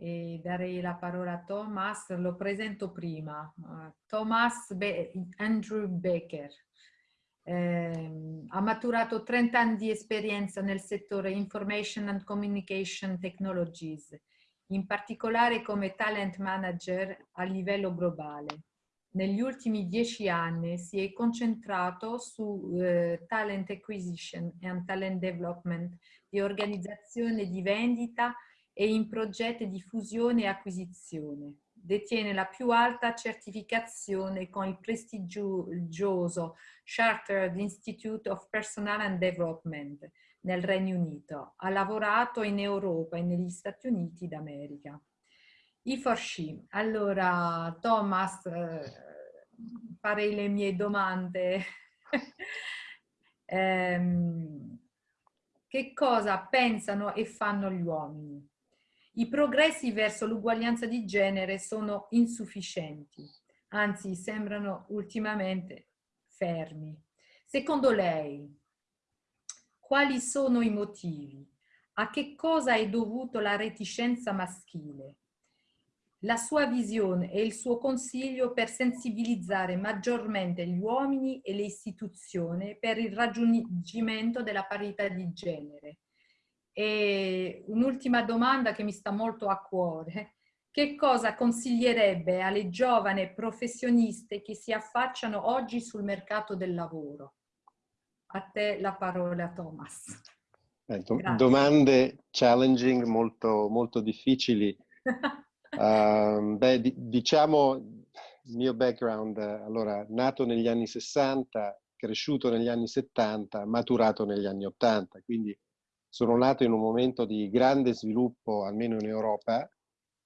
e darei la parola a Thomas, lo presento prima. Thomas Be Andrew Baker. Eh, ha maturato 30 anni di esperienza nel settore Information and Communication Technologies, in particolare come talent manager a livello globale. Negli ultimi dieci anni si è concentrato su eh, talent acquisition and talent development di organizzazione di vendita e in progetti di fusione e acquisizione. Detiene la più alta certificazione con il prestigioso Chartered Institute of Personnel and Development nel Regno Unito. Ha lavorato in Europa e negli Stati Uniti d'America. I for she. Allora, Thomas, eh, farei le mie domande. eh, che cosa pensano e fanno gli uomini? I progressi verso l'uguaglianza di genere sono insufficienti, anzi sembrano ultimamente fermi. Secondo lei, quali sono i motivi? A che cosa è dovuto la reticenza maschile? La sua visione e il suo consiglio per sensibilizzare maggiormente gli uomini e le istituzioni per il raggiungimento della parità di genere e un'ultima domanda che mi sta molto a cuore. Che cosa consiglierebbe alle giovani professioniste che si affacciano oggi sul mercato del lavoro? A te la parola, Thomas. Eh, do domande challenging, molto, molto difficili. uh, beh, di diciamo il mio background, allora, nato negli anni 60, cresciuto negli anni 70, maturato negli anni 80, quindi sono nato in un momento di grande sviluppo, almeno in Europa,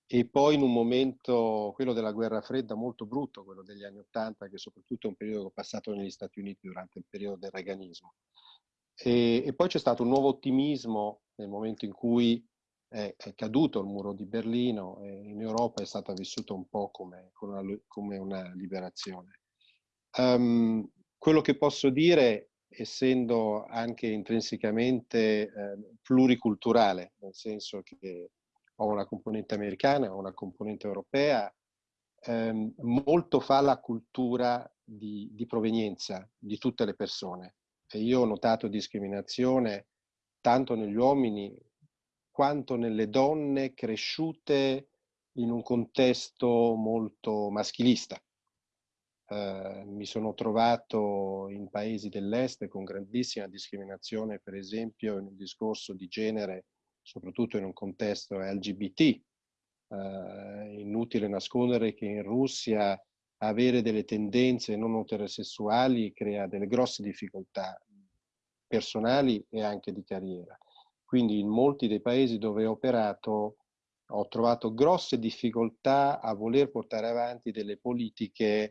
e poi in un momento, quello della guerra fredda, molto brutto, quello degli anni Ottanta, che soprattutto è un periodo che ho passato negli Stati Uniti durante il periodo del reganismo. E, e poi c'è stato un nuovo ottimismo nel momento in cui è, è caduto il muro di Berlino in Europa è stata vissuta un po' come, come, una, come una, liberazione. Um, quello che posso dire essendo anche intrinsecamente eh, pluriculturale, nel senso che ho una componente americana, ho una componente europea, ehm, molto fa la cultura di, di, provenienza di tutte le persone. E io ho notato discriminazione tanto negli uomini quanto nelle donne cresciute in un contesto molto maschilista. Eh, mi sono trovato in paesi dell'est con grandissima discriminazione, per esempio in un discorso di genere, soprattutto in un contesto LGBT. Eh, inutile nascondere che in Russia avere delle tendenze non eterosessuali crea delle grosse difficoltà personali e anche di carriera. Quindi in molti dei paesi dove ho operato ho trovato grosse difficoltà a voler portare avanti delle politiche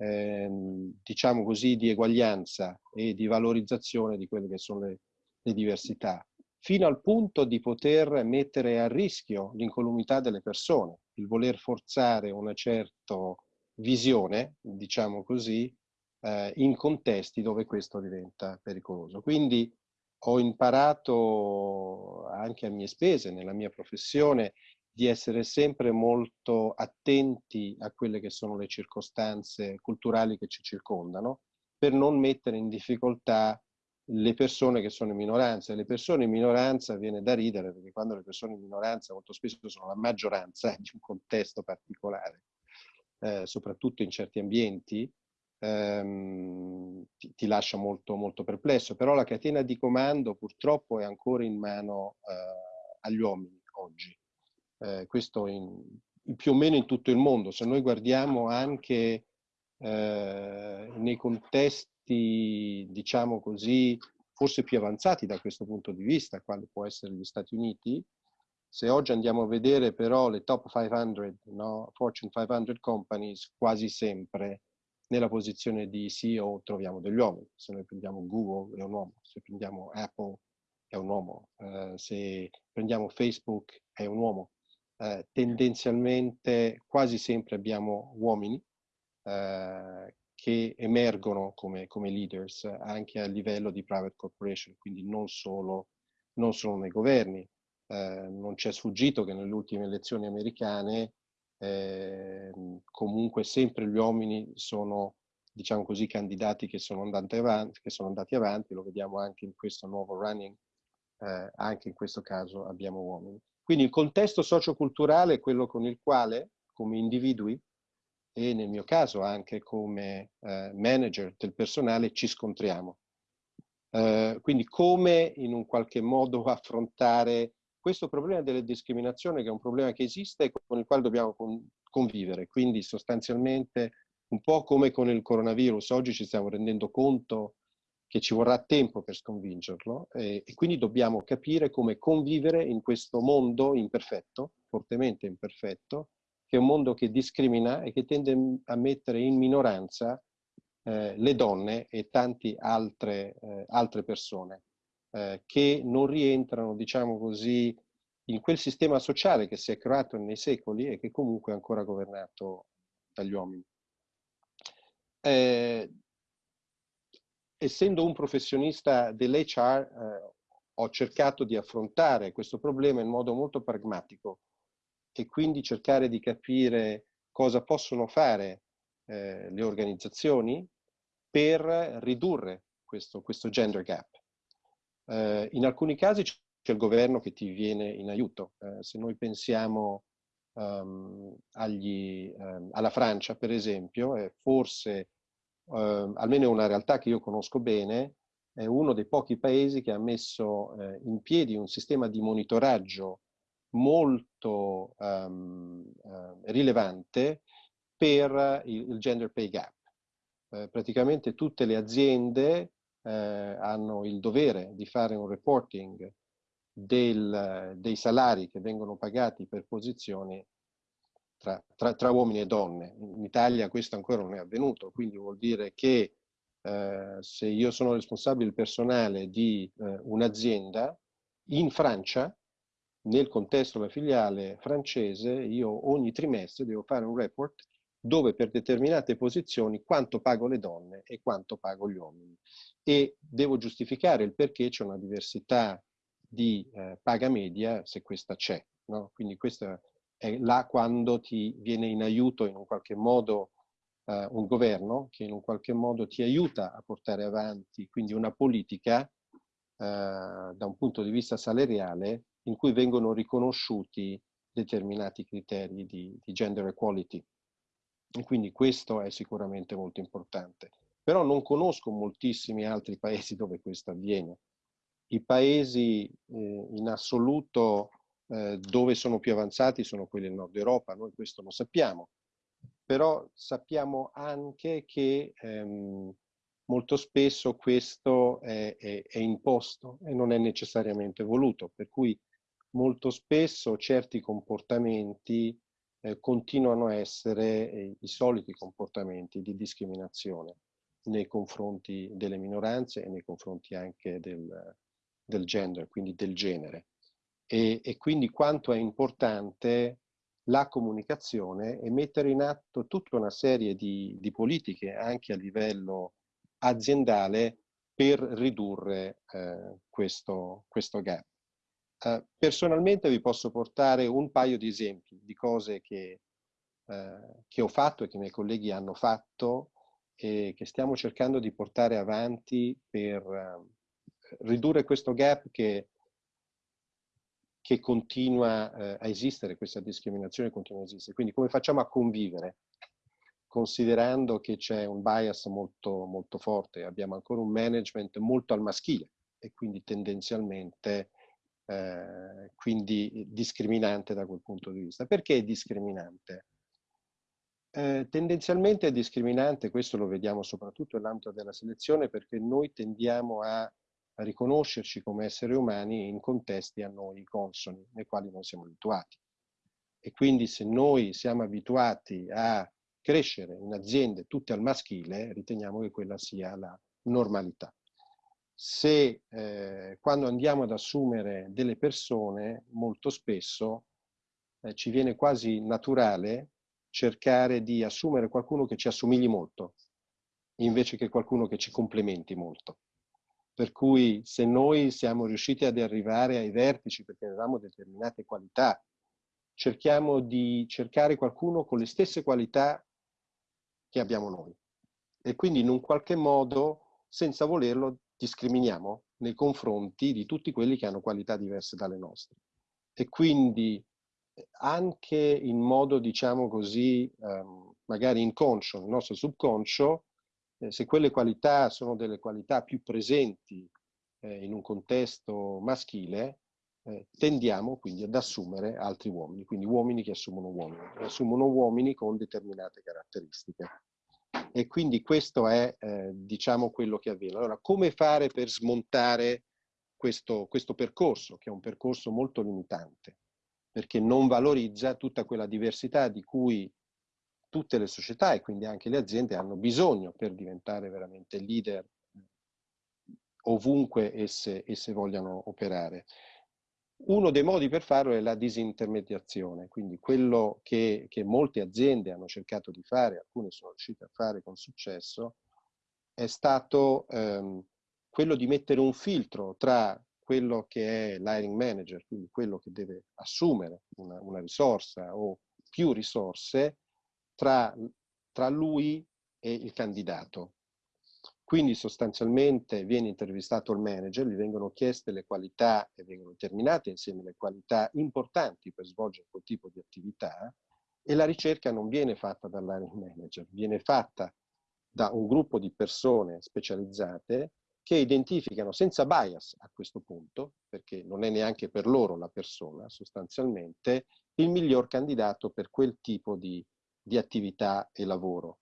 ehm, diciamo così, di eguaglianza e di valorizzazione di quelle che sono le, le diversità, fino al punto di poter mettere a rischio l'incolumità delle persone, il voler forzare una certa visione, diciamo così, eh, in contesti dove questo diventa pericoloso. Quindi ho imparato anche a mie spese, nella mia professione, di essere sempre molto attenti a quelle che sono le circostanze culturali che ci circondano, per non mettere in difficoltà le persone che sono in minoranza. Le persone in minoranza viene da ridere, perché quando le persone in minoranza molto spesso sono la maggioranza di un contesto particolare, eh, soprattutto in certi ambienti, ehm, ti, ti, lascia molto, molto perplesso. Però la catena di comando purtroppo è ancora in mano eh, agli uomini oggi eh, questo in, più o meno in tutto il mondo. Se noi guardiamo anche eh, nei contesti, diciamo così, forse più avanzati da questo punto di vista, quale può essere gli Stati Uniti, se oggi andiamo a vedere però le top 500, no? Fortune 500 companies, quasi sempre nella posizione di CEO troviamo degli uomini. Se noi prendiamo Google è un uomo, se prendiamo Apple è un uomo, eh, se prendiamo Facebook è un uomo eh, tendenzialmente quasi sempre abbiamo uomini eh, che emergono come, come, leaders anche a livello di private corporation, quindi non solo, non solo nei governi. eh, non c'è sfuggito che nelle ultime elezioni americane eh, comunque sempre gli uomini sono, diciamo così, candidati che sono andati avanti, che sono andati avanti lo vediamo anche in questo nuovo running, eh, anche in questo caso abbiamo uomini. Quindi il contesto socioculturale è quello con il quale, come individui, e nel mio caso anche come eh, manager del personale, ci scontriamo. Eh, quindi come in un qualche modo affrontare questo problema delle discriminazioni, che è un problema che esiste e con il quale dobbiamo con, convivere. Quindi sostanzialmente un po' come con il coronavirus, oggi ci stiamo rendendo conto che ci vorrà tempo per sconvincerlo e, e quindi dobbiamo capire come convivere in questo mondo imperfetto, fortemente imperfetto, che è un mondo che discrimina e che tende a mettere in minoranza eh, le donne e tante altre, eh, altre persone eh, che non rientrano, diciamo così, in quel sistema sociale che si è creato nei secoli e che comunque è ancora governato dagli uomini. Eh, essendo un professionista dell'HR, eh, ho cercato di affrontare questo problema in modo molto pragmatico e quindi cercare di capire cosa possono fare eh, le organizzazioni per ridurre questo, questo gender gap. Eh, in alcuni casi c'è il governo che ti viene in aiuto. Eh, se noi pensiamo um, agli, um, alla Francia, per esempio, è forse, uh, almeno è una realtà che io conosco bene, è uno dei pochi paesi che ha messo uh, in piedi un sistema di monitoraggio molto um, uh, rilevante per il, il, gender pay gap. Eh, praticamente tutte le aziende eh, hanno il dovere di fare un reporting del, dei salari che vengono pagati per posizioni tra, tra, tra, uomini e donne. In Italia questo ancora non è avvenuto, quindi vuol dire che eh, se io sono responsabile personale di eh, un'azienda, in Francia, nel contesto della filiale francese, io ogni trimestre devo fare un report dove per determinate posizioni quanto pago le donne e quanto pago gli uomini. E devo giustificare il perché c'è una diversità di eh, paga media se questa c'è. No? Quindi questa è là quando ti viene in aiuto in un qualche modo eh, un governo che in un qualche modo ti aiuta a portare avanti quindi una politica eh, da un punto di vista salariale in cui vengono riconosciuti determinati criteri di, di gender equality. E quindi questo è sicuramente molto importante. Però non conosco moltissimi altri paesi dove questo avviene. I paesi eh, in assoluto eh, dove sono più avanzati sono quelli del nord Europa, noi questo lo sappiamo, però sappiamo anche che ehm, molto spesso questo è, è, è, imposto e non è necessariamente voluto, per cui molto spesso certi comportamenti eh, continuano a essere eh, i soliti comportamenti di discriminazione nei confronti delle minoranze e nei confronti anche del, del gender, quindi del genere. E, e, quindi quanto è importante la comunicazione e mettere in atto tutta una serie di, di politiche anche a livello aziendale per ridurre eh, questo, questo gap. Uh, personalmente vi posso portare un paio di esempi di cose che, uh, che ho fatto e che i miei colleghi hanno fatto e che stiamo cercando di portare avanti per uh, ridurre questo gap che, che continua a esistere, questa discriminazione continua a esistere. Quindi come facciamo a convivere? Considerando che c'è un bias molto, molto forte, abbiamo ancora un management molto al maschile e quindi tendenzialmente eh, quindi discriminante da quel punto di vista. Perché è discriminante? Eh, tendenzialmente è discriminante, questo lo vediamo soprattutto nell'ambito della selezione, perché noi tendiamo a, riconoscerci come esseri umani in contesti a noi consoni, nei quali non siamo abituati. E quindi se noi siamo abituati a crescere in aziende tutte al maschile, riteniamo che quella sia la normalità se eh, quando andiamo ad assumere delle persone, molto spesso eh, ci viene quasi naturale cercare di assumere qualcuno che ci assomigli molto, invece che qualcuno che ci complementi molto. Per cui se noi siamo riusciti ad arrivare ai vertici perché avevamo determinate qualità, cerchiamo di cercare qualcuno con le stesse qualità che abbiamo noi. E quindi in un qualche modo, senza volerlo, discriminiamo nei confronti di tutti quelli che hanno qualità diverse dalle nostre. E quindi anche in modo, diciamo così, ehm, magari inconscio, nel nostro subconscio, eh, se quelle qualità sono delle qualità più presenti eh, in un contesto maschile, eh, tendiamo quindi ad assumere altri uomini, quindi uomini che assumono uomini, assumono uomini con determinate caratteristiche. E quindi questo è, eh, diciamo, quello che avviene. Allora, come fare per smontare questo, questo percorso, che è un percorso molto limitante, perché non valorizza tutta quella diversità di cui tutte le società e quindi anche le aziende hanno bisogno per diventare veramente leader ovunque esse, esse vogliano operare. Uno dei modi per farlo è la disintermediazione, quindi quello che, che, molte aziende hanno cercato di fare, alcune sono riuscite a fare con successo, è stato ehm, quello di mettere un filtro tra quello che è l'hiring manager, quindi quello che deve assumere una, una risorsa o più risorse, tra, tra lui e il candidato. Quindi sostanzialmente viene intervistato il manager, gli vengono chieste le qualità e vengono determinate insieme le qualità importanti per svolgere quel tipo di attività e la ricerca non viene fatta dall'hiring manager, viene fatta da un gruppo di persone specializzate che identificano senza bias a questo punto, perché non è neanche per loro la persona sostanzialmente, il miglior candidato per quel tipo di, di attività e lavoro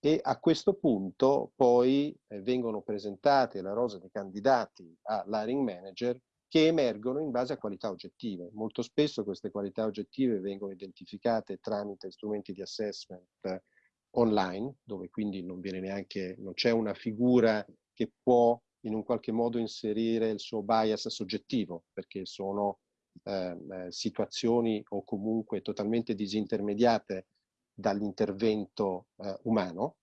e a questo punto poi eh, vengono presentate la rosa dei candidati all'hiring manager che emergono in base a qualità oggettive. Molto spesso queste qualità oggettive vengono identificate tramite strumenti di assessment eh, online, dove quindi non viene neanche, non c'è una figura che può in un qualche modo inserire il suo bias soggettivo, perché sono ehm, eh, situazioni o comunque totalmente disintermediate dall'intervento eh, umano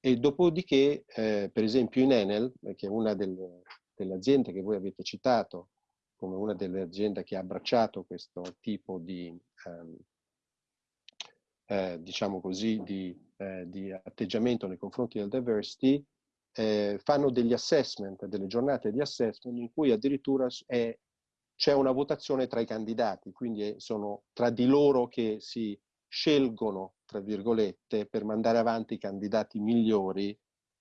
e dopodiché, eh, per esempio in Enel, eh, che è una delle, delle, aziende che voi avete citato come una delle aziende che ha abbracciato questo tipo di, ehm, eh, diciamo così, di, eh, di, atteggiamento nei confronti del diversity, eh, fanno degli assessment, delle giornate di assessment in cui addirittura c'è una votazione tra i candidati, quindi sono tra di loro che si scelgono, tra virgolette, per mandare avanti i candidati migliori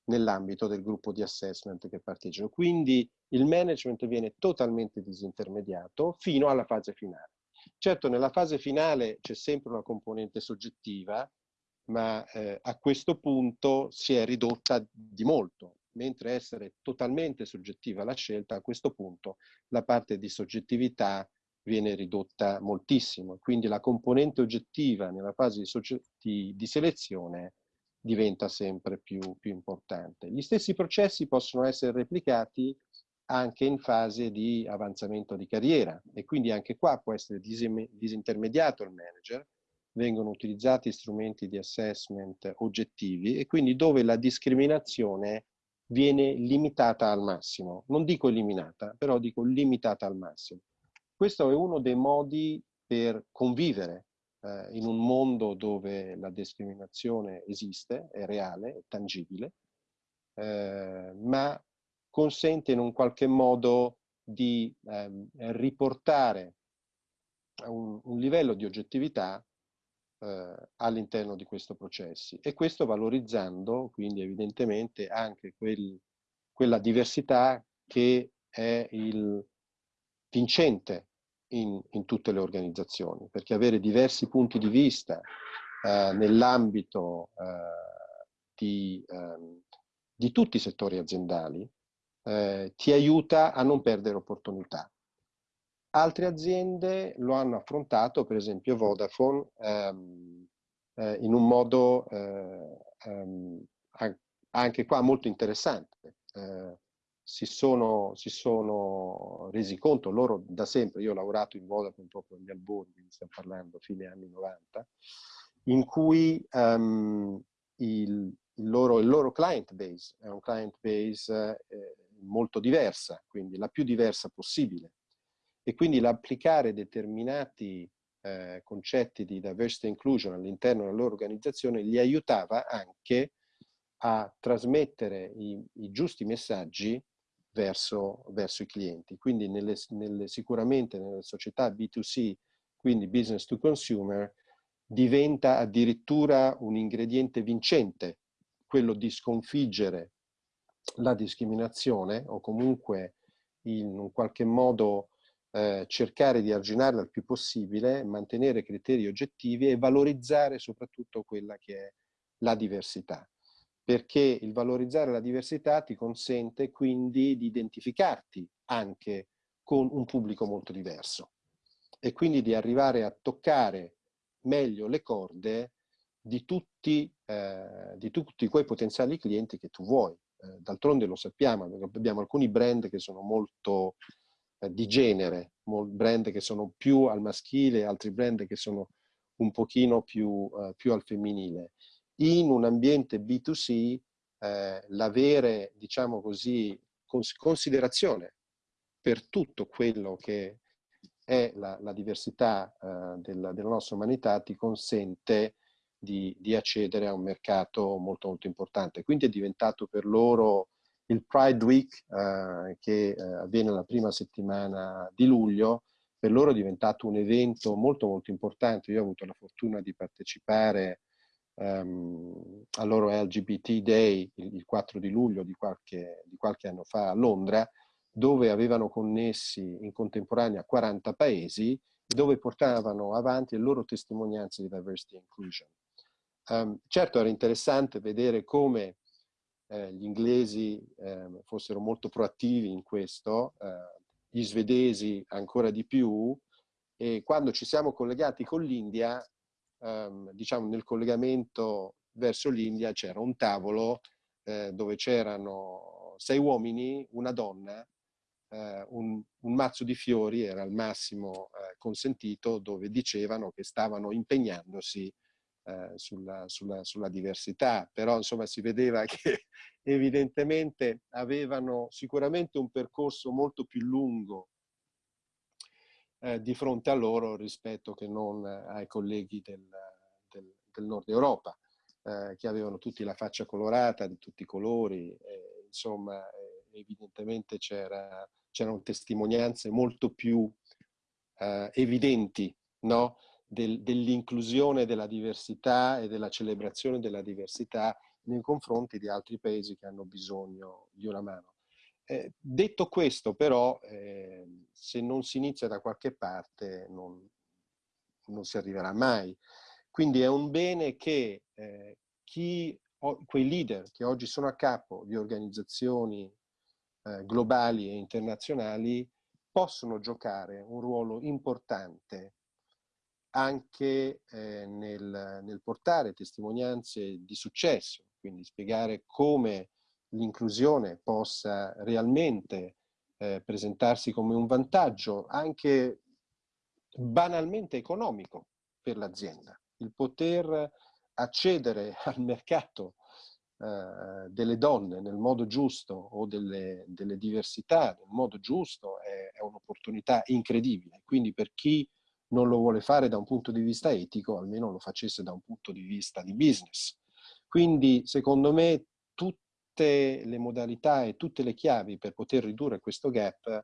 nell'ambito del gruppo di assessment che partecipano. Quindi il management viene totalmente disintermediato fino alla fase finale. Certo, nella fase finale c'è sempre una componente soggettiva, ma eh, a questo punto si è ridotta di molto, mentre essere totalmente soggettiva la scelta, a questo punto la parte di soggettività viene ridotta moltissimo. Quindi la componente oggettiva nella fase di, di, di selezione diventa sempre più, più, importante. Gli stessi processi possono essere replicati anche in fase di avanzamento di carriera e quindi anche qua può essere disintermediato il manager, vengono utilizzati strumenti di assessment oggettivi e quindi dove la discriminazione viene limitata al massimo. Non dico eliminata, però dico limitata al massimo. Questo è uno dei modi per convivere eh, in un mondo dove la discriminazione esiste, è reale, è tangibile, eh, ma consente in un qualche modo di eh, riportare un, un, livello di oggettività eh, all'interno di questo processo. E questo valorizzando quindi evidentemente anche quel, quella diversità che è il vincente in, in, tutte le organizzazioni, perché avere diversi punti di vista eh, nell'ambito eh, di, ehm, di, tutti i settori aziendali eh, ti aiuta a non perdere opportunità. Altre aziende lo hanno affrontato, per esempio Vodafone, ehm, eh, in un modo eh, ehm, anche qua molto interessante. Eh, si sono, si sono, resi conto, loro da sempre, io ho lavorato in Vodafone proprio negli albori, quindi stiamo parlando fine anni 90, in cui um, il, il, loro, il, loro, client base è un client base eh, molto diversa, quindi la più diversa possibile. E quindi l'applicare determinati eh, concetti di diversity inclusion all'interno della loro organizzazione gli aiutava anche a trasmettere i, i giusti messaggi verso, verso, i clienti. Quindi nelle, nelle, sicuramente nelle società B2C, quindi business to consumer, diventa addirittura un ingrediente vincente quello di sconfiggere la discriminazione o comunque in un qualche modo eh, cercare di arginarla il più possibile, mantenere criteri oggettivi e valorizzare soprattutto quella che è la diversità. Perché il valorizzare la diversità ti consente quindi di identificarti anche con un pubblico molto diverso e quindi di arrivare a toccare meglio le corde di tutti, eh, di tutti quei potenziali clienti che tu vuoi. Eh, D'altronde lo sappiamo, abbiamo alcuni brand che sono molto eh, di genere, brand che sono più al maschile, altri brand che sono un pochino più, eh, più al femminile. In un ambiente B2C eh, l'avere, diciamo così, cons considerazione per tutto quello che è la, la diversità eh, della, della, nostra umanità ti consente di, di, accedere a un mercato molto molto importante. Quindi è diventato per loro il Pride Week eh, che eh, avviene la prima settimana di luglio, per loro è diventato un evento molto molto importante. Io ho avuto la fortuna di partecipare um, al loro LGBT Day il, il 4 di luglio di qualche, di qualche anno fa a Londra dove avevano connessi in contemporanea 40 paesi dove portavano avanti le loro testimonianze di diversity and inclusion. Um, certo era interessante vedere come eh, gli inglesi eh, fossero molto proattivi in questo, eh, gli svedesi ancora di più, e quando ci siamo collegati con l'India, ehm, diciamo nel collegamento verso l'India c'era un tavolo eh, dove c'erano sei uomini, una donna eh, un, un, mazzo di fiori era il massimo eh, consentito dove dicevano che stavano impegnandosi eh, sulla, sulla, sulla, diversità, però insomma si vedeva che evidentemente avevano sicuramente un percorso molto più lungo eh, di fronte a loro rispetto che non ai colleghi del, del, del nord Europa, eh, che avevano tutti la faccia colorata di tutti i colori, insomma evidentemente c'erano testimonianze molto più eh, evidenti no? Del, dell'inclusione della diversità e della celebrazione della diversità nei confronti di altri paesi che hanno bisogno di una mano. Eh, detto questo però, eh, se non si inizia da qualche parte non, non, si arriverà mai. Quindi è un bene che eh, chi, quei leader che oggi sono a capo di organizzazioni eh, globali e internazionali possono giocare un ruolo importante anche eh, nel, nel, portare testimonianze di successo, quindi spiegare come l'inclusione possa realmente eh, presentarsi come un vantaggio anche banalmente economico per l'azienda. Il poter accedere al mercato eh, delle donne nel modo giusto o delle, delle diversità nel modo giusto è, è un'opportunità incredibile. Quindi per chi non lo vuole fare da un punto di vista etico, almeno lo facesse da un punto di vista di business. Quindi secondo me tutte le modalità e tutte le chiavi per poter ridurre questo gap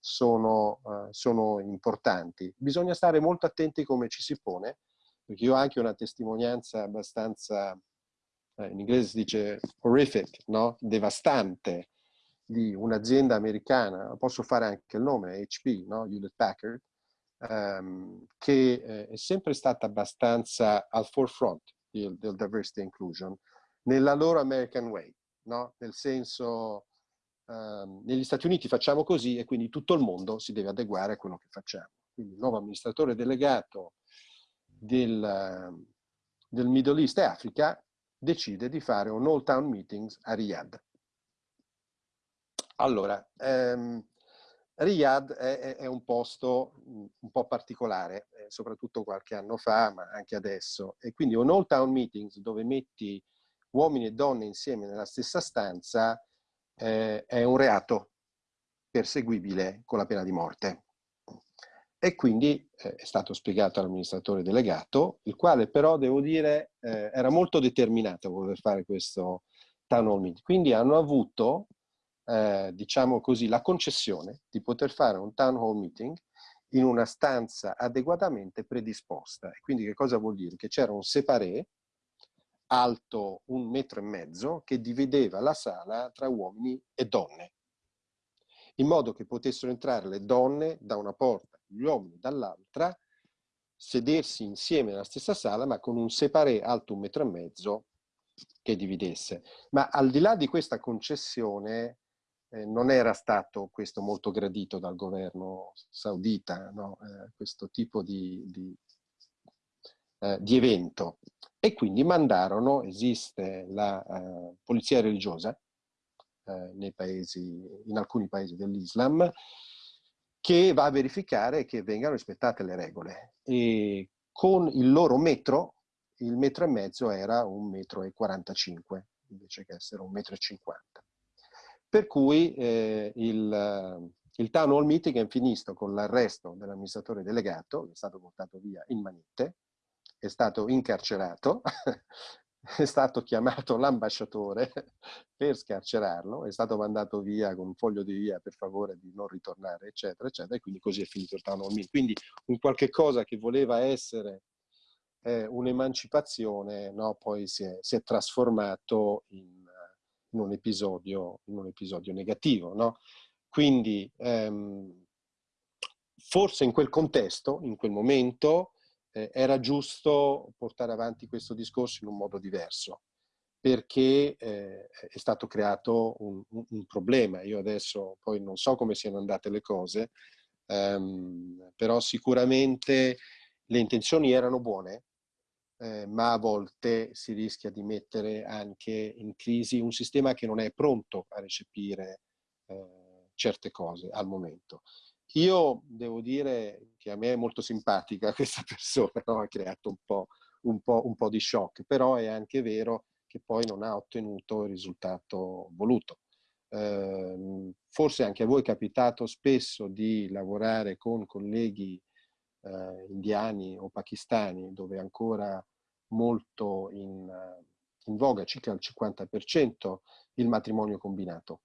sono, uh, sono importanti. Bisogna stare molto attenti come ci si pone, perché io ho anche una testimonianza abbastanza eh, in inglese si dice horrific, no? devastante, di un'azienda americana, posso fare anche il nome, HP, no? Hewlett Packard, um, che eh, è sempre stata abbastanza al forefront del, del diversity inclusion, nella loro American way, no? nel senso um, negli Stati Uniti facciamo così e quindi tutto il mondo si deve adeguare a quello che facciamo. Quindi il nuovo amministratore delegato del, del Middle East e Africa decide di fare un all town meetings a Riyadh. Allora, ehm, Riyadh è, è, un posto un po' particolare, eh, soprattutto qualche anno fa, ma anche adesso. E quindi un all town meetings dove metti uomini e donne insieme nella stessa stanza eh, è un reato perseguibile con la pena di morte. E quindi eh, è stato spiegato all'amministratore delegato, il quale però, devo dire, eh, era molto determinato a voler fare questo town hall meeting. Quindi hanno avuto, eh, diciamo così, la concessione di poter fare un town hall meeting in una stanza adeguatamente predisposta. Quindi che cosa vuol dire? Che c'era un separé alto un metro e mezzo che divideva la sala tra uomini e donne, in modo che potessero entrare le donne da una porta, gli uomini dall'altra, sedersi insieme nella stessa sala, ma con un separé alto un metro e mezzo che dividesse. Ma al di là di questa concessione, eh, non era stato questo molto gradito dal governo saudita, no? eh, questo tipo di, di, eh, di evento e quindi mandarono, esiste la uh, polizia religiosa nei paesi, in alcuni paesi dell'Islam, che va a verificare che vengano rispettate le regole. E con il loro metro, il metro e mezzo era un metro e 45, invece che essere un metro e 50. Per cui eh, il, il town hall meeting è finito con l'arresto dell'amministratore delegato, che è stato portato via in manette, è stato incarcerato, è stato chiamato l'ambasciatore per scarcerarlo, è stato mandato via con un foglio di via per favore di non ritornare, eccetera, eccetera, e quindi così è finito il town hall Quindi un qualche cosa che voleva essere eh, un'emancipazione, no, poi si è, si è trasformato in, in, un episodio, in, un episodio, negativo. No? Quindi ehm, forse in quel contesto, in quel momento, eh, era giusto portare avanti questo discorso in un modo diverso, perché eh, è stato creato un, un, problema. Io adesso poi non so come siano andate le cose, ehm, però sicuramente le intenzioni erano buone, eh, ma a volte si rischia di mettere anche in crisi un sistema che non è pronto a recepire eh, certe cose al momento. Io devo dire che a me è molto simpatica questa persona, no? ha creato un po', un, po', un po' di shock, però è anche vero che poi non ha ottenuto il risultato voluto. Eh, forse anche a voi è capitato spesso di lavorare con colleghi eh, indiani o pakistani dove ancora molto in, in voga, circa il 50%, il matrimonio combinato.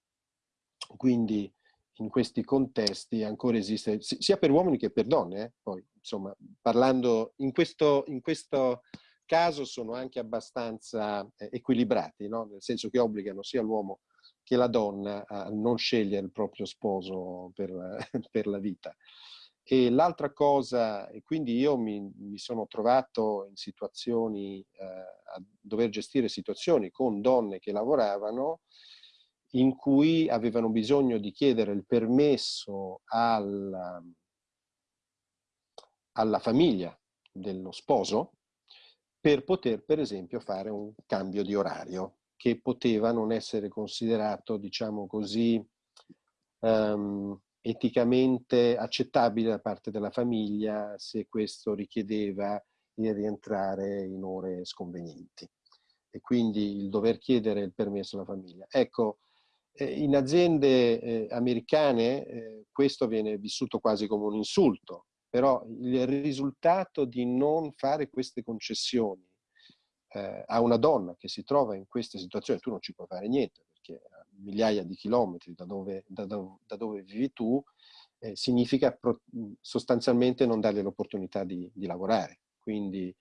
Quindi in questi contesti ancora esiste, sia per uomini che per donne, eh? poi insomma parlando in questo, in questo caso sono anche abbastanza eh, equilibrati, no? nel senso che obbligano sia l'uomo che la donna a non scegliere il proprio sposo per, per la vita. E l'altra cosa, e quindi io mi, mi sono trovato in situazioni, eh, a dover gestire situazioni con donne che lavoravano, in cui avevano bisogno di chiedere il permesso alla, alla famiglia dello sposo per poter per esempio fare un cambio di orario che poteva non essere considerato diciamo così um, eticamente accettabile da parte della famiglia se questo richiedeva di rientrare in ore sconvenienti e quindi il dover chiedere il permesso alla famiglia. Ecco, in aziende eh, americane eh, questo viene vissuto quasi come un insulto, però il risultato di non fare queste concessioni eh, a una donna che si trova in queste situazioni, tu non ci puoi fare niente perché a migliaia di chilometri da dove, da, da, da dove vivi tu, eh, significa sostanzialmente non darle l'opportunità di, di lavorare. Quindi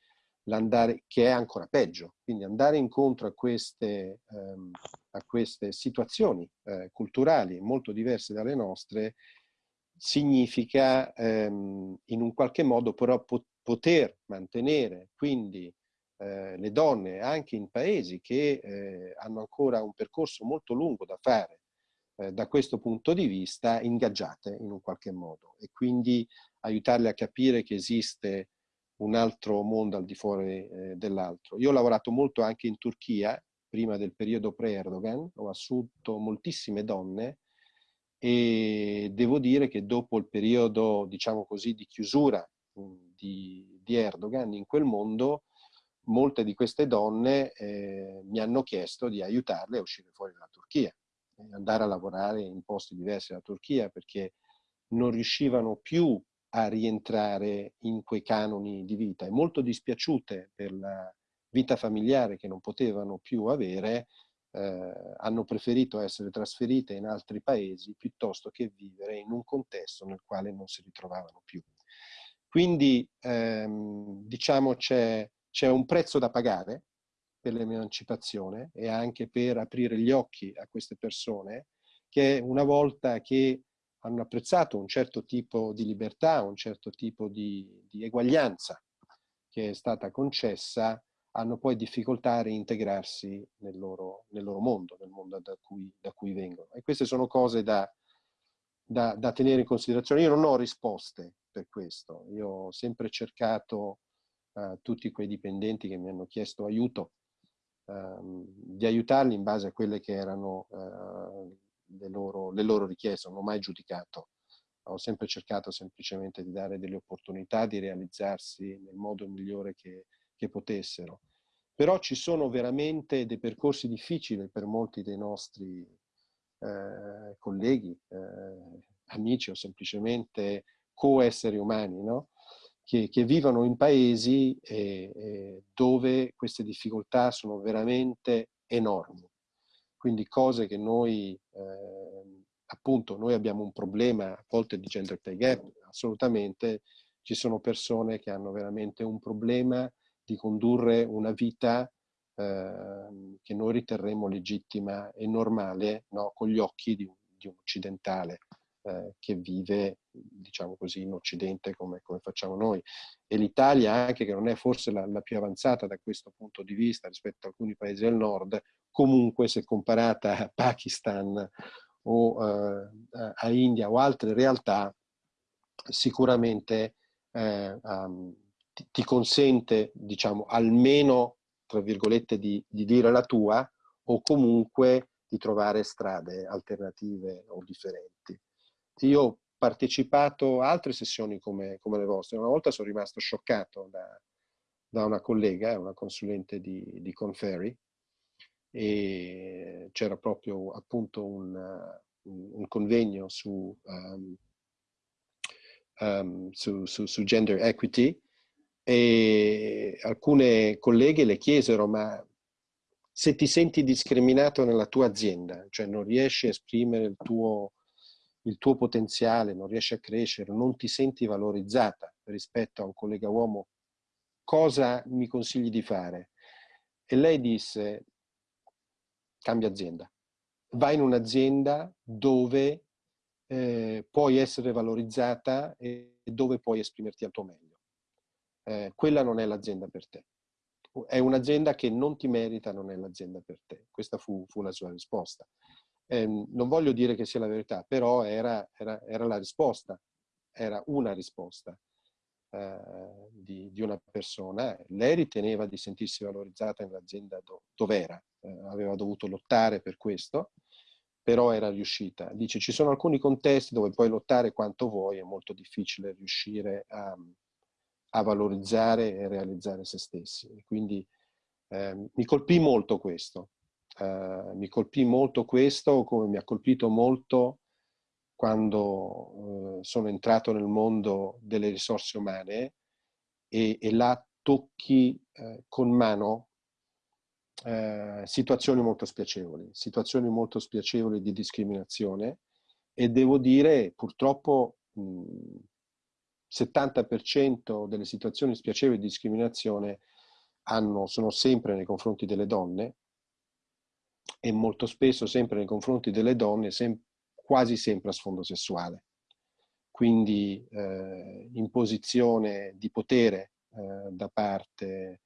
che è ancora peggio. Quindi andare incontro a queste, ehm, a queste situazioni eh, culturali molto diverse dalle nostre significa ehm, in un qualche modo però po poter mantenere quindi eh, le donne anche in paesi che eh, hanno ancora un percorso molto lungo da fare eh, da questo punto di vista ingaggiate in un qualche modo e quindi aiutarle a capire che esiste un altro mondo al di fuori eh, dell'altro. Io ho lavorato molto anche in Turchia, prima del periodo pre-Erdogan, ho assunto moltissime donne e devo dire che dopo il periodo, diciamo così, di chiusura mh, di, di, Erdogan in quel mondo, molte di queste donne eh, mi hanno chiesto di aiutarle a uscire fuori dalla Turchia. andare a lavorare in posti diversi dalla Turchia perché non riuscivano più a rientrare in quei canoni di vita e molto dispiaciute per la vita familiare che non potevano più avere, eh, hanno preferito essere trasferite in altri paesi piuttosto che vivere in un contesto nel quale non si ritrovavano più. Quindi ehm, diciamo c'è, un prezzo da pagare per l'emancipazione e anche per aprire gli occhi a queste persone che una volta che hanno apprezzato un certo tipo di libertà, un certo tipo di, di eguaglianza che è stata concessa, hanno poi difficoltà a reintegrarsi nel loro, nel loro mondo, nel mondo da cui, da cui, vengono. E queste sono cose da, da, da, tenere in considerazione. Io non ho risposte per questo. Io ho sempre cercato uh, tutti quei dipendenti che mi hanno chiesto aiuto, uh, di aiutarli in base a quelle che erano uh, le, loro, le loro richieste. Non ho mai giudicato. Ho sempre cercato semplicemente di dare delle opportunità di realizzarsi nel modo migliore che, che potessero. Però ci sono veramente dei percorsi difficili per molti dei nostri eh, colleghi, eh, amici o semplicemente co-esseri umani, no? che, che, vivono in paesi eh, eh, dove queste difficoltà sono veramente enormi. Quindi cose che noi, ehm, appunto, noi abbiamo un problema a volte di gender pay gap, assolutamente ci sono persone che hanno veramente un problema di condurre una vita eh, che noi riterremo legittima e normale no? con gli occhi di un, di un occidentale eh, che vive, diciamo così, in Occidente come, come facciamo noi. E l'Italia anche, che non è forse la, la, più avanzata da questo punto di vista rispetto a alcuni paesi del nord, comunque se comparata a Pakistan o eh, a India o altre realtà, sicuramente eh, um, ti, ti consente, diciamo, almeno, tra virgolette, di, di dire la tua o comunque di trovare strade alternative o differenti. Io ho partecipato a altre sessioni come, come le vostre. Una volta sono rimasto scioccato da, da una collega, una consulente di, di Conferry, e c'era proprio appunto un, un convegno su, um, um, su, su, su, gender equity e alcune colleghe le chiesero ma se ti senti discriminato nella tua azienda, cioè non riesci a esprimere il tuo, il tuo potenziale, non riesci a crescere, non ti senti valorizzata rispetto a un collega uomo, cosa mi consigli di fare? E lei disse, cambia azienda. Vai in un'azienda dove eh, puoi essere valorizzata e dove puoi esprimerti al tuo meglio eh, quella non è l'azienda per te. È un'azienda che non ti merita, non è l'azienda per te. Questa fu, fu la sua risposta. Eh, non voglio dire che sia la verità, però era, era, era la risposta, era una risposta eh, di, di, una persona. Lei riteneva di sentirsi valorizzata nell'azienda do, dove era, eh, aveva dovuto lottare per questo, però era riuscita. Dice, ci sono alcuni contesti dove puoi lottare quanto vuoi, è molto difficile riuscire a, a valorizzare e realizzare se stessi. Quindi eh, mi colpì molto questo, eh, mi colpì molto questo come mi ha colpito molto quando eh, sono entrato nel mondo delle risorse umane e, e là tocchi eh, con mano eh, situazioni molto spiacevoli, situazioni molto spiacevoli di discriminazione e devo dire purtroppo mh, 70% delle situazioni spiacevoli di discriminazione hanno, sono sempre nei confronti delle donne e molto spesso sempre nei confronti delle donne, sem quasi sempre a sfondo sessuale. Quindi eh, imposizione di potere eh, da parte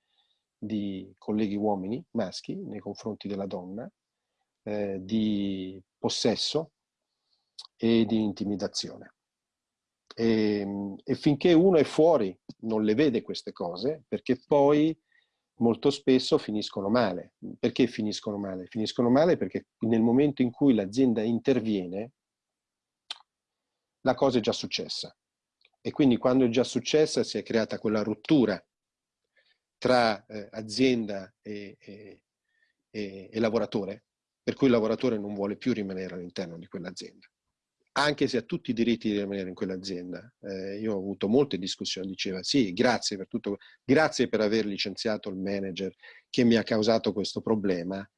di colleghi uomini, maschi, nei confronti della donna, eh, di possesso e di intimidazione. E, ehm, e finché uno è fuori non le vede queste cose, perché poi molto spesso finiscono male. Perché finiscono male? Finiscono male perché nel momento in cui l'azienda interviene, la cosa è già successa. E quindi quando è già successa si è creata quella rottura tra eh, azienda e, e, e, e lavoratore, per cui il lavoratore non vuole più rimanere all'interno di quell'azienda anche se ha tutti i diritti di rimanere in quell'azienda. Eh, io ho avuto molte discussioni, diceva sì, grazie per tutto, grazie per aver licenziato il manager che mi ha causato questo problema,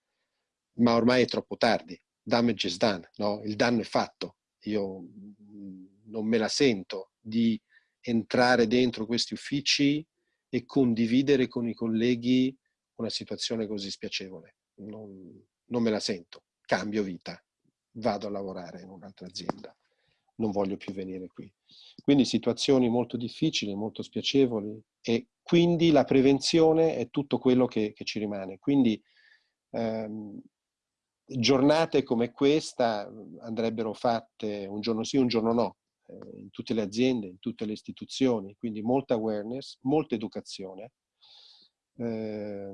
ma ormai è troppo tardi, damage is done, no? il danno è fatto, io mm, non me la sento di entrare dentro questi uffici e condividere con i colleghi una situazione così spiacevole, non, non me la sento, cambio vita vado a lavorare in un'altra azienda, non voglio più venire qui. Quindi situazioni molto difficili, molto spiacevoli e quindi la prevenzione è tutto quello che, che ci rimane. Quindi ehm, giornate come questa andrebbero fatte un giorno sì, un giorno no, eh, in tutte le aziende, in tutte le istituzioni, quindi molta awareness, molta educazione eh,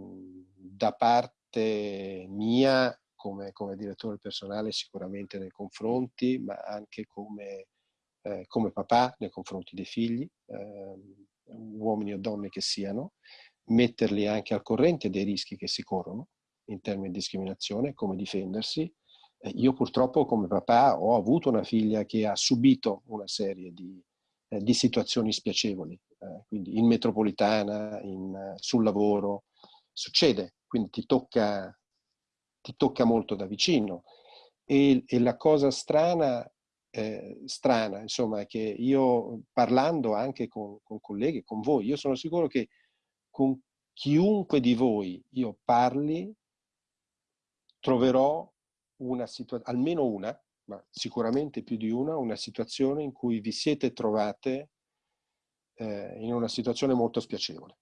da parte mia come, come direttore personale sicuramente nei confronti, ma anche come, eh, come papà nei confronti dei figli, eh, uomini o donne che siano, metterli anche al corrente dei rischi che si corrono in termini di discriminazione, come difendersi. Eh, io purtroppo come papà ho avuto una figlia che ha subito una serie di, eh, di situazioni spiacevoli, eh, quindi in metropolitana, in, sul lavoro, succede, quindi ti tocca ti tocca molto da vicino. E, e la cosa strana, eh, strana, insomma, è che io parlando anche con, con colleghi, con voi, io sono sicuro che con chiunque di voi io parli, troverò una situazione, almeno una, ma sicuramente più di una, una situazione in cui vi siete trovate eh, in una situazione molto spiacevole.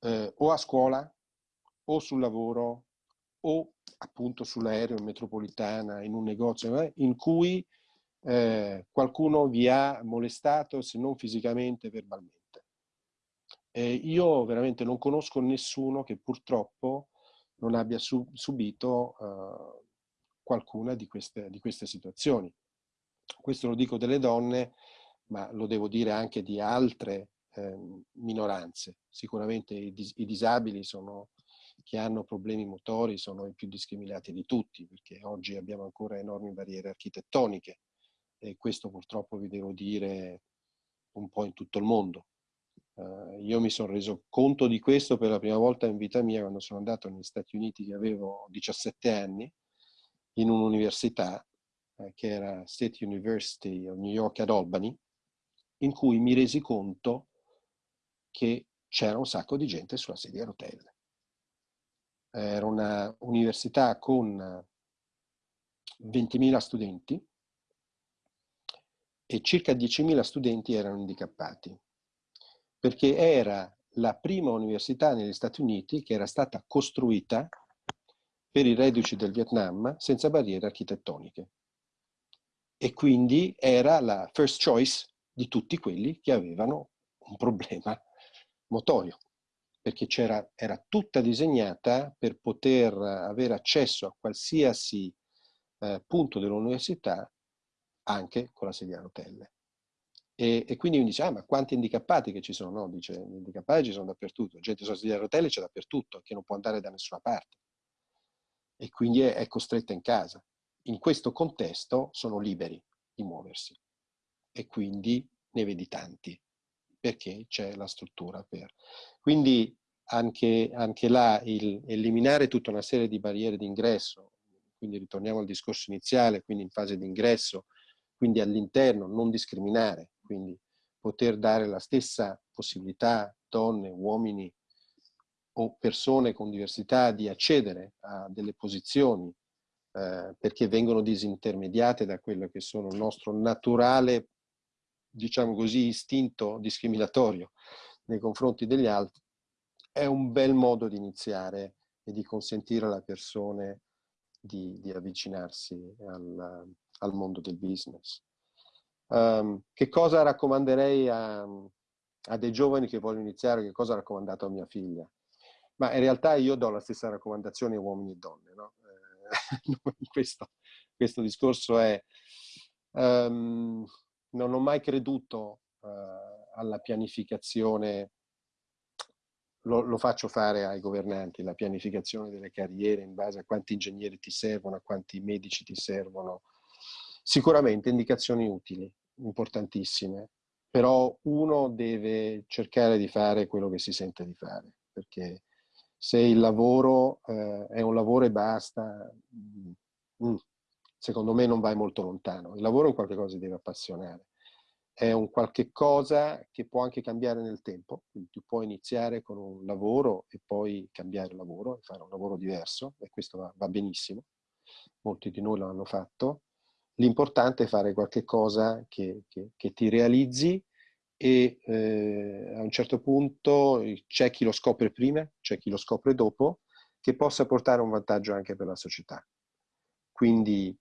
Eh, o a scuola, o sul lavoro, o appunto sull'aereo in metropolitana, in un negozio, eh, in cui eh, qualcuno vi ha molestato, se non fisicamente, verbalmente. Eh, io veramente non conosco nessuno che purtroppo non abbia su subito uh, qualcuna di queste, di queste situazioni. Questo lo dico delle donne, ma lo devo dire anche di altre eh, minoranze. Sicuramente i, dis i disabili sono che hanno problemi motori sono i più discriminati di tutti, perché oggi abbiamo ancora enormi barriere architettoniche e questo purtroppo vi devo dire un po' in tutto il mondo. Uh, io mi sono reso conto di questo per la prima volta in vita mia quando sono andato negli Stati Uniti che avevo 17 anni in un'università uh, che era State University of New York ad Albany in cui mi resi conto che c'era un sacco di gente sulla sedia a rotelle era una università con 20.000 studenti e circa 10.000 studenti erano handicappati, perché era la prima università negli Stati Uniti che era stata costruita per i reduci del Vietnam senza barriere architettoniche. E quindi era la first choice di tutti quelli che avevano un problema motorio perché era tutta disegnata per poter avere accesso a qualsiasi eh, punto dell'università anche con la sedia a rotelle. E, e, quindi mi dice, ah ma quanti handicappati che ci sono? No, dice, gli handicappati ci sono dappertutto, gente sulla sedia a rotelle c'è dappertutto, che non può andare da nessuna parte. E quindi è, è costretta in casa. In questo contesto sono liberi di muoversi. E quindi ne vedi tanti perché c'è la struttura per. Quindi anche, anche là eliminare tutta una serie di barriere d'ingresso, quindi ritorniamo al discorso iniziale, quindi in fase di ingresso, quindi all'interno, non discriminare, quindi poter dare la stessa possibilità donne, uomini o persone con diversità di accedere a delle posizioni eh, perché vengono disintermediate da quello che sono il nostro naturale diciamo così, istinto discriminatorio nei confronti degli altri, è un bel modo di iniziare e di consentire alle persone di, di avvicinarsi al, al, mondo del business. Um, che cosa raccomanderei a, a, dei giovani che vogliono iniziare? Che cosa ho raccomandato a mia figlia? Ma in realtà io do la stessa raccomandazione a uomini e donne. No? Eh, questo, questo, discorso è... Um, non ho mai creduto eh, alla pianificazione lo, lo, faccio fare ai governanti, la pianificazione delle carriere in base a quanti ingegneri ti servono, a quanti medici ti servono. Sicuramente indicazioni utili, importantissime, però uno deve cercare di fare quello che si sente di fare, perché se il lavoro eh, è un lavoro e basta, mm, mm, secondo me non vai molto lontano. Il lavoro è qualcosa che deve appassionare è un qualche cosa che può anche cambiare nel tempo, quindi tu puoi iniziare con un lavoro e poi cambiare lavoro e fare un lavoro diverso e questo va, va benissimo, molti di noi lo hanno fatto. L'importante è fare qualche cosa che, che, che ti realizzi e eh, a un certo punto c'è chi lo scopre prima, c'è chi lo scopre dopo, che possa portare un vantaggio anche per la società. Quindi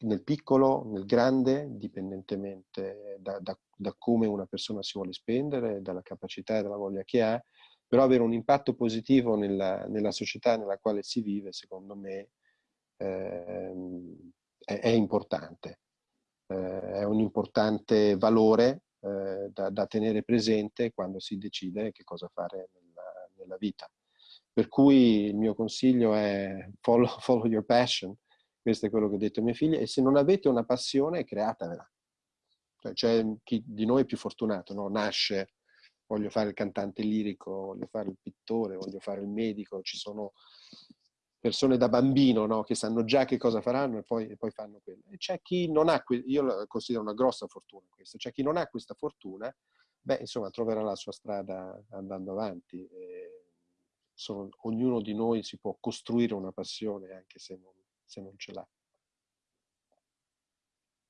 nel piccolo, nel grande, dipendentemente da, da, da, come una persona si vuole spendere, dalla capacità e dalla voglia che ha, però avere un impatto positivo nella, nella società nella quale si vive, secondo me, eh, è, è, importante. Eh, è un importante valore eh, da, da, tenere presente quando si decide che cosa fare nella, nella vita. Per cui il mio consiglio è follow, follow your passion, questo è quello che ho detto ai miei figli. E se non avete una passione, createvela. Cioè, c'è chi di noi è più fortunato, no? Nasce, voglio fare il cantante lirico, voglio fare il pittore, voglio fare il medico. Ci sono persone da bambino no? che sanno già che cosa faranno e poi, e poi fanno quello. E c'è chi non ha, io lo considero una grossa fortuna questo, c'è chi non ha questa fortuna, beh, insomma, troverà la sua strada andando avanti. Sono, ognuno di noi si può costruire una passione anche se non, se non ce l'ha.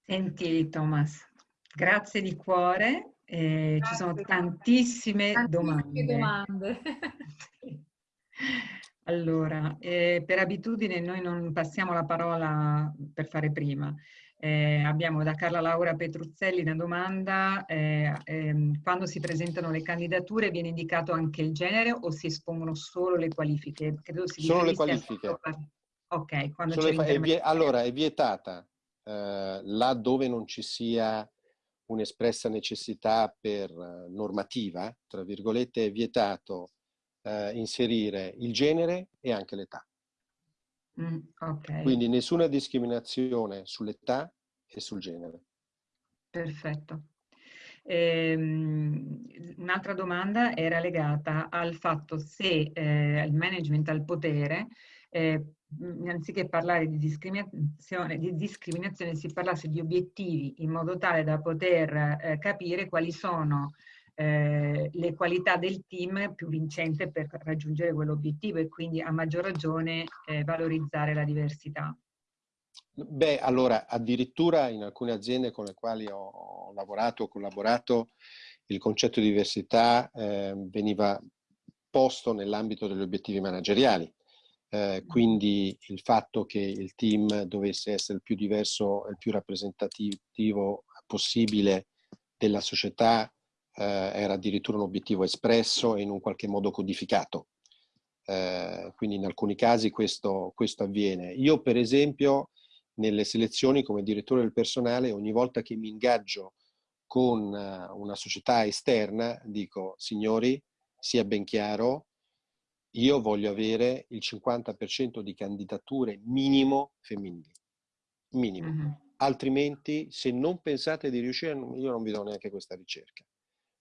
Senti Thomas, grazie di cuore, eh, ci sono tantissime, tantissime domande. domande. allora, eh, per abitudine noi non passiamo la parola per fare prima. Eh, abbiamo da Carla Laura Petruzzelli una domanda, eh, ehm, quando si presentano le candidature viene indicato anche il genere o si espongono solo le qualifiche? Credo si solo le qualifiche. Ok, quando c'è è vie, Allora, è vietata eh, là dove non ci sia un'espressa necessità per eh, normativa, tra virgolette, è vietato eh, inserire il genere e anche l'età. Mm, okay. Quindi nessuna discriminazione sull'età e sul genere. Perfetto. Ehm, un'altra domanda era legata al fatto se eh, il management ha il potere eh, anziché parlare di discriminazione, di discriminazione, si parlasse di obiettivi in modo tale da poter eh, capire quali sono eh, le qualità del team più vincente per raggiungere quell'obiettivo e quindi a maggior ragione eh, valorizzare la diversità. Beh, allora, addirittura in alcune aziende con le quali ho lavorato, ho collaborato, il concetto di diversità eh, veniva posto nell'ambito degli obiettivi manageriali. Eh, quindi il fatto che il team dovesse essere il più diverso e il più rappresentativo possibile della società eh, era addirittura un obiettivo espresso e in un qualche modo codificato. Eh, quindi in alcuni casi questo, questo avviene. Io per esempio nelle selezioni come direttore del personale ogni volta che mi ingaggio con eh, una società esterna dico signori sia ben chiaro io voglio avere il 50% di candidature minimo femminili. Minimo. Mm -hmm. Altrimenti, se non pensate di riuscire, io non vi do neanche questa ricerca.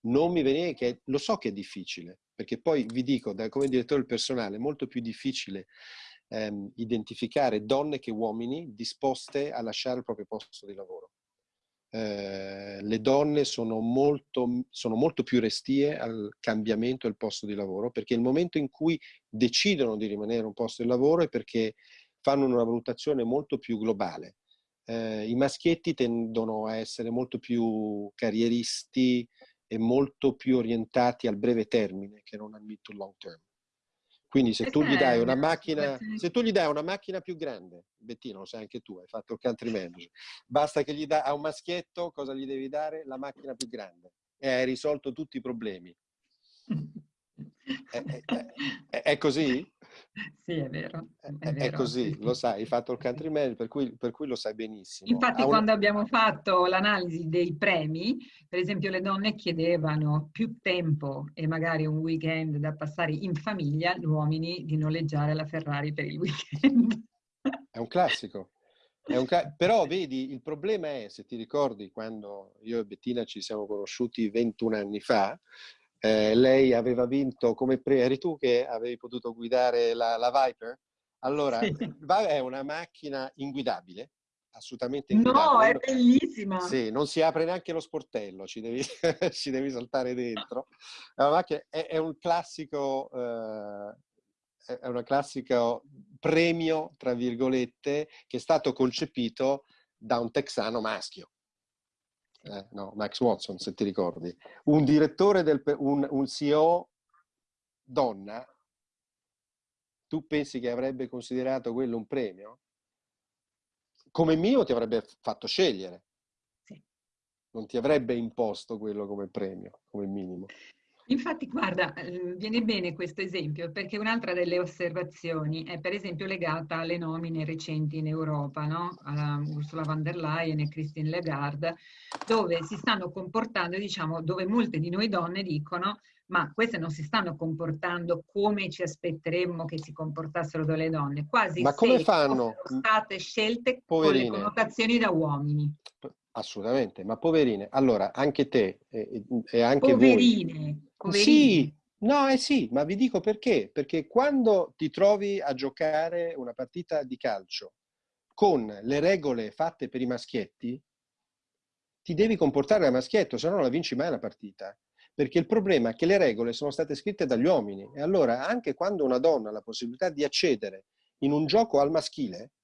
Non mi venite, che lo so che è difficile, perché poi vi dico, da, come direttore del personale, è molto più difficile ehm, identificare donne che uomini disposte a lasciare il proprio posto di lavoro. Eh, le donne sono molto, sono molto più restie al cambiamento del posto di lavoro perché il momento in cui decidono di rimanere in un posto di lavoro è perché fanno una valutazione molto più globale. Eh, I maschietti tendono a essere molto più carrieristi e molto più orientati al breve termine che non al mid to long term. Quindi se tu gli dai una macchina, se tu gli dai una macchina più grande, Bettino, lo sai anche tu, hai fatto il country manager, basta che gli dai a un maschietto, cosa gli devi dare? La macchina più grande. E hai risolto tutti i problemi. È, è, è, così? Sì, è vero. È, vero, è così, sì, lo sai, hai fatto il country manager, per cui, per cui lo sai benissimo. Infatti una... quando abbiamo fatto l'analisi dei premi, per esempio le donne chiedevano più tempo e magari un weekend da passare in famiglia, gli uomini di noleggiare la Ferrari per il weekend. È un classico. È un ca... Però vedi, il problema è, se ti ricordi, quando io e Bettina ci siamo conosciuti 21 anni fa, eh, lei aveva vinto come pre, eri tu che avevi potuto guidare la, la Viper? Allora, sì. è una macchina inguidabile, assolutamente inguidabile. No, è bellissima! Sì, non si apre neanche lo sportello, ci devi, ci devi saltare dentro. È, è, è un classico, eh, è una classico premio, tra virgolette, che è stato concepito da un texano maschio eh, no, Max Watson, se ti ricordi, un direttore, del, un, un CEO donna, tu pensi che avrebbe considerato quello un premio? Come mio ti avrebbe fatto scegliere. Sì. Non ti avrebbe imposto quello come premio, come minimo. Infatti, guarda, ehm, viene bene questo esempio perché un'altra delle osservazioni è per esempio legata alle nomine recenti in Europa, no? A Ursula von der Leyen e Christine Lagarde, dove si stanno comportando, diciamo, dove molte di noi donne dicono ma queste non si stanno comportando come ci aspetteremmo che si comportassero delle donne, quasi ma come fanno? sono state scelte Poverine. con le connotazioni da uomini. Assolutamente, ma poverine. Allora, anche te e, e anche poverine, voi... Poverine. Sì, no, eh sì, ma vi dico perché. Perché quando ti trovi a giocare una partita di calcio con le regole fatte per i maschietti, ti devi comportare da maschietto, se no non la vinci mai la partita. Perché il problema è che le regole sono state scritte dagli uomini e allora anche quando una donna ha la possibilità di accedere in un gioco al maschile,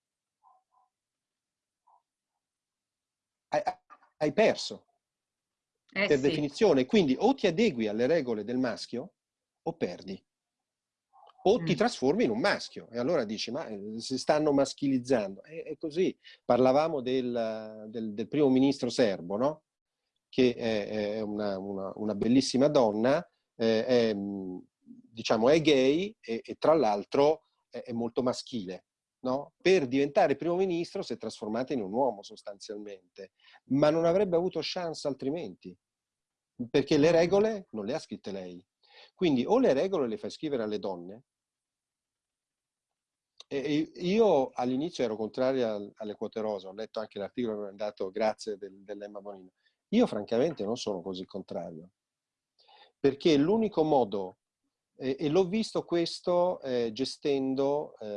hai, hai perso eh per sì. definizione. Quindi o ti adegui alle regole del maschio o perdi. O mm. ti trasformi in un maschio e allora dici ma eh, si stanno maschilizzando. È, è così. Parlavamo del, del, del, primo ministro serbo, no? che è, è una, una, una, bellissima donna, eh, è, diciamo, è gay e, e tra l'altro è molto maschile no? per diventare primo ministro si è trasformata in un uomo sostanzialmente, ma non avrebbe avuto chance altrimenti, perché le regole non le ha scritte lei. Quindi o le regole le fai scrivere alle donne, e io all'inizio ero contrario alle quote rosa, ho letto anche l'articolo che mi ha dato grazie del, dell'Emma Bonino. Io francamente non sono così contrario, perché l'unico modo e, e l'ho visto questo eh, gestendo eh,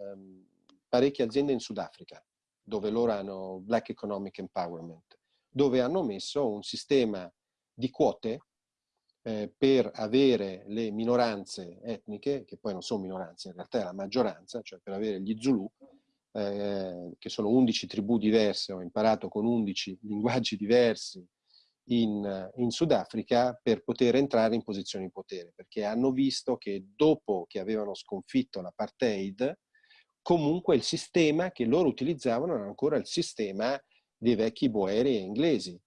ehm, parecchie aziende in Sudafrica, dove loro hanno Black Economic Empowerment, dove hanno messo un sistema di quote eh, per avere le minoranze etniche, che poi non sono minoranze, in realtà è la maggioranza, cioè per avere gli Zulu, eh, che sono 11 tribù diverse, ho imparato con 11 linguaggi diversi, in, in Sudafrica per poter entrare in posizioni di potere, perché hanno visto che dopo che avevano sconfitto l'apartheid, comunque il sistema che loro utilizzavano era ancora il sistema dei vecchi boeri inglesi.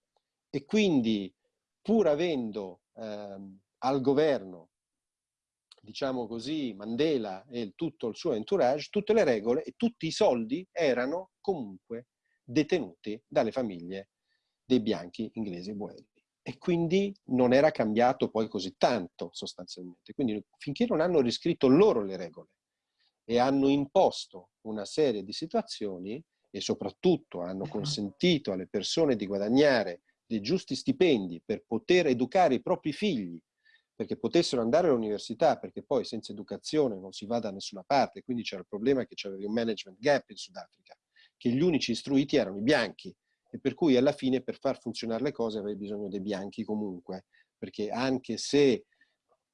E quindi, pur avendo ehm, al governo, diciamo così, Mandela e tutto il suo entourage, tutte le regole e tutti i soldi erano comunque detenuti dalle famiglie dei bianchi inglesi buoni. E quindi non era cambiato poi così tanto sostanzialmente. Quindi finché non hanno riscritto loro le regole e hanno imposto una serie di situazioni e soprattutto hanno consentito alle persone di guadagnare dei giusti stipendi per poter educare i propri figli, perché potessero andare all'università, perché poi senza educazione non si va da nessuna parte, quindi c'era il problema che c'era un management gap in Sudafrica, che gli unici istruiti erano i bianchi, e per cui alla fine per far funzionare le cose avevi bisogno dei bianchi comunque, perché anche se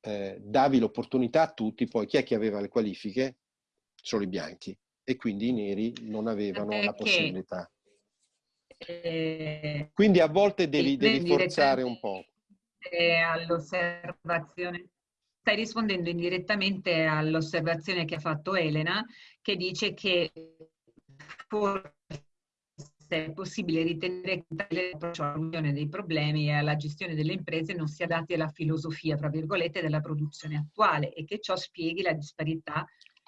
eh, davi l'opportunità a tutti, poi chi è che aveva le qualifiche? Solo i bianchi e quindi i neri non avevano perché, la possibilità. Eh, quindi a volte devi, devi forzare un po'. All'osservazione stai rispondendo indirettamente all'osservazione che ha fatto Elena, che dice che forse è possibile ritenere che l'approccio all'unione dei problemi e alla gestione delle imprese non sia adatti alla filosofia, tra virgolette, della produzione attuale e che ciò spieghi la disparità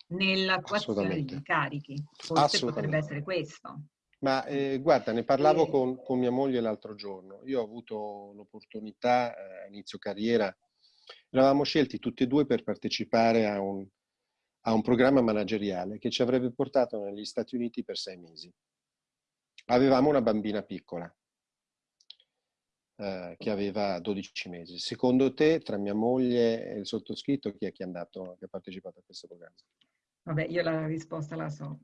nell'attuazione degli incarichi. Forse potrebbe essere questo. Ma eh, guarda, ne parlavo e... con, con, mia moglie l'altro giorno. Io ho avuto l'opportunità eh, a inizio carriera, eravamo scelti tutti e due per partecipare a un, a un programma manageriale che ci avrebbe portato negli Stati Uniti per sei mesi. Avevamo una bambina piccola eh, che aveva 12 mesi. Secondo te, tra mia moglie e il sottoscritto, chi è che è andato, che ha partecipato a questo programma? Vabbè, io la risposta la so.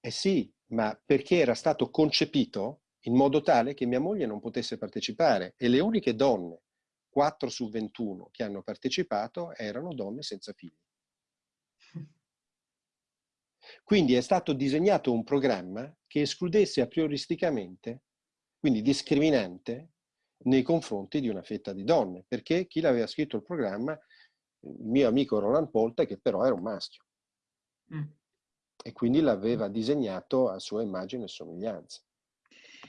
Eh sì, ma perché era stato concepito in modo tale che mia moglie non potesse partecipare e le uniche donne, 4 su 21, che hanno partecipato erano donne senza figli. Quindi è stato disegnato un programma che escludesse a prioristicamente, quindi discriminante, nei confronti di una fetta di donne, perché chi l'aveva scritto il programma, il mio amico Roland Polta, che però era un maschio. Mm. E quindi l'aveva disegnato a sua immagine e somiglianza.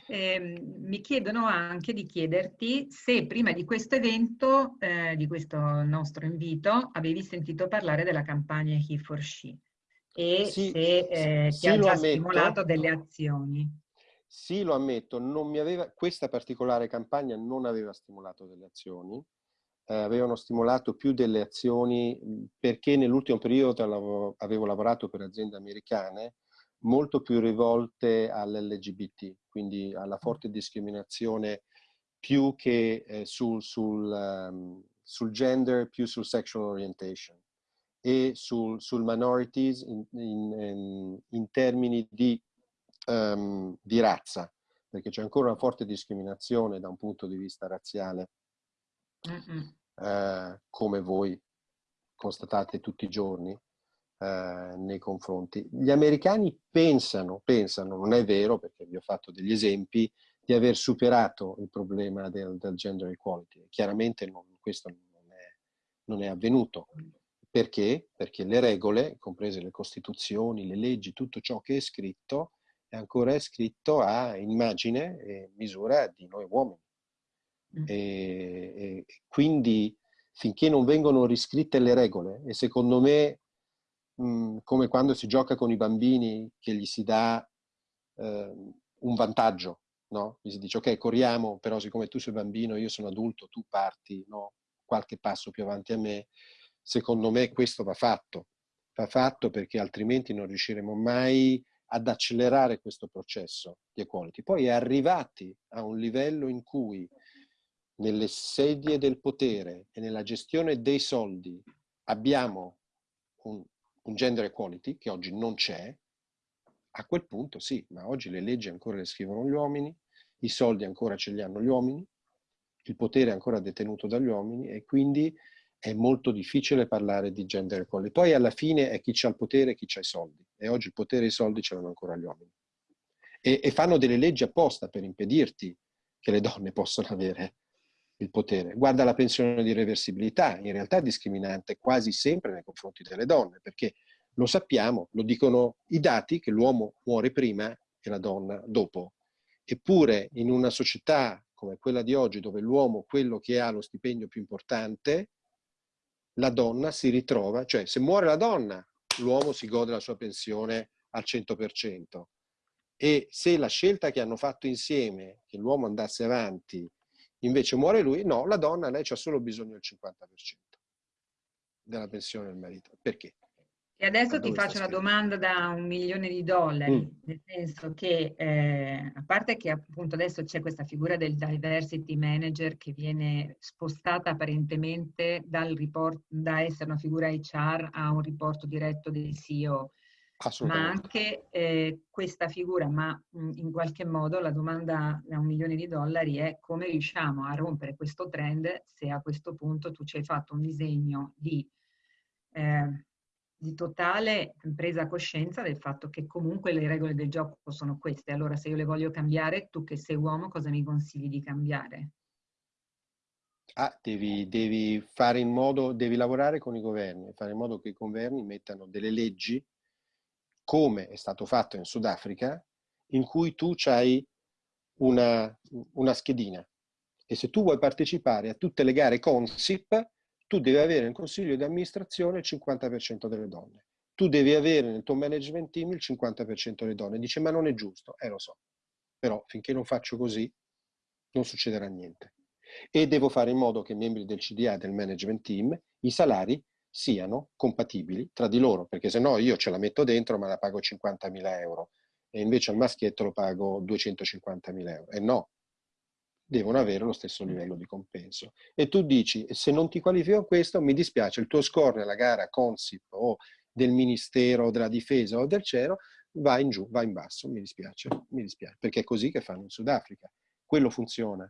Eh, mi chiedono anche di chiederti se prima di questo evento, eh, di questo nostro invito, avevi sentito parlare della campagna He for She e sì, se eh, ti sì, ha già stimolato delle azioni. Sì, lo ammetto, aveva, questa particolare campagna non aveva stimolato delle azioni, eh, avevano stimolato più delle azioni perché nell'ultimo periodo avevo lavorato per aziende americane molto più rivolte all'LGBT, quindi alla forte discriminazione più che eh, sul, sul, um, sul, gender, più sul sexual orientation e sul, sul minorities in, in, in termini di, um, di razza, perché c'è ancora una forte discriminazione da un punto di vista razziale, eh, come voi constatate tutti i giorni, eh, nei confronti. Gli americani pensano, pensano, non è vero perché vi ho fatto degli esempi, di aver superato il problema del, del gender equality. Chiaramente non, questo non è, non è avvenuto. Perché? Perché le regole, comprese le costituzioni, le leggi, tutto ciò che è scritto, è ancora scritto a immagine e misura di noi uomini. Mm. E, e quindi finché non vengono riscritte le regole, e secondo me mh, come quando si gioca con i bambini che gli si dà eh, un vantaggio, no? Gli si dice ok corriamo, però siccome tu sei bambino, io sono adulto, tu parti no? qualche passo più avanti a me, secondo me questo va fatto, va fatto perché altrimenti non riusciremo mai ad accelerare questo processo di equality. Poi arrivati a un livello in cui nelle sedie del potere e nella gestione dei soldi abbiamo un, un gender equality che oggi non c'è, a quel punto sì, ma oggi le leggi ancora le scrivono gli uomini, i soldi ancora ce li hanno gli uomini, il potere è ancora detenuto dagli uomini e quindi è molto difficile parlare di gender equality. Poi alla fine è chi ha il potere e chi ha i soldi e oggi il potere e i soldi ce l'hanno ancora gli uomini. E, e fanno delle leggi apposta per impedirti che le donne possano avere il potere. Guarda la pensione di reversibilità, in realtà è discriminante quasi sempre nei confronti delle donne, perché lo sappiamo, lo dicono i dati che l'uomo muore prima e la donna dopo. Eppure in una società come quella di oggi, dove l'uomo, quello che ha lo stipendio più importante, la donna si ritrova, cioè se muore la donna, l'uomo si gode la sua pensione al 100%. E se la scelta che hanno fatto insieme, che l'uomo andasse avanti, Invece muore lui, no, la donna, lei ha solo bisogno del 50% della pensione del marito. Perché? E adesso ti faccio una domanda da un milione di dollari, mm. nel senso che, eh, a parte che appunto adesso c'è questa figura del diversity manager che viene spostata apparentemente dal report, da essere una figura HR a un riporto diretto del CEO, ma anche eh, questa figura, ma mh, in qualche modo la domanda da un milione di dollari è come riusciamo a rompere questo trend se a questo punto tu ci hai fatto un disegno di, eh, di totale presa coscienza del fatto che comunque le regole del gioco sono queste. Allora se io le voglio cambiare, tu che sei uomo cosa mi consigli di cambiare? Ah, devi, devi fare in modo, devi lavorare con i governi, fare in modo che i governi mettano delle leggi come è stato fatto in Sudafrica, in cui tu hai una, una schedina e se tu vuoi partecipare a tutte le gare Consip, tu devi avere in consiglio di amministrazione il 50% delle donne. tu devi avere nel tuo management team il 50% delle donne. Dice, ma non è giusto. Eh, lo so. Però finché non faccio così, non succederà niente. E devo fare in modo che i membri del CDA, del management team, i salari siano compatibili tra di loro, perché se no io ce la metto dentro ma la pago 50.000 euro e invece al maschietto lo pago 250.000 euro. E no, devono avere lo stesso livello di compenso. E tu dici, se non ti qualifico a questo, mi dispiace, il tuo score nella gara Consip o del Ministero della Difesa o del CERO va in giù, va in basso, mi dispiace, mi dispiace, perché è così che fanno in Sudafrica. Quello funziona.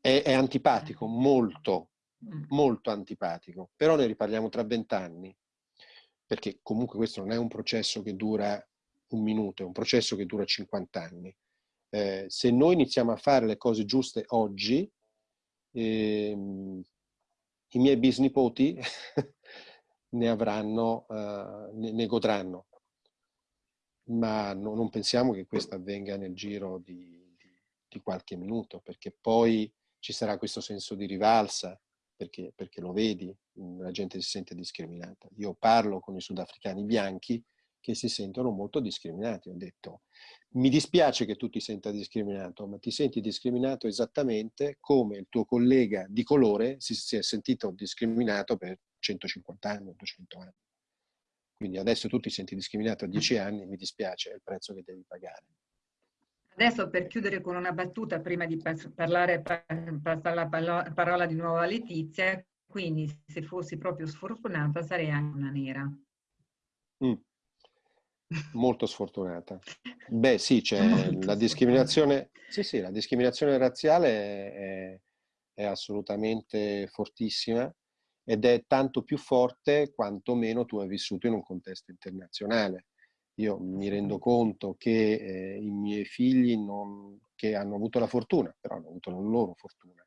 È, è antipatico, molto, molto antipatico, però ne riparliamo tra vent'anni, perché comunque questo non è un processo che dura un minuto, è un processo che dura 50 anni eh, se noi iniziamo a fare le cose giuste oggi, ehm, i miei bisnipoti ne avranno, uh, ne, ne, godranno. Ma no, non pensiamo che questo avvenga nel giro di, di, di, qualche minuto, perché poi ci sarà questo senso di rivalsa, perché, perché lo vedi, la gente si sente discriminata. Io parlo con i sudafricani bianchi che si sentono molto discriminati. Ho detto, mi dispiace che tu ti senta discriminato, ma ti senti discriminato esattamente come il tuo collega di colore si, si è sentito discriminato per 150 anni, 200 anni. Quindi adesso tu ti senti discriminato a 10 anni, mi dispiace, è il prezzo che devi pagare. Adesso per chiudere con una battuta, prima di parlare, passare la parola di nuovo a Letizia, quindi se fossi proprio sfortunata sarei anche una nera. Mm. Molto sfortunata. Beh sì, c'è la discriminazione, sì, sì, la discriminazione razziale è, è, assolutamente fortissima ed è tanto più forte quanto meno tu hai vissuto in un contesto internazionale. Io mi rendo conto che eh, i miei figli non, che hanno avuto la fortuna, però hanno avuto la loro fortuna.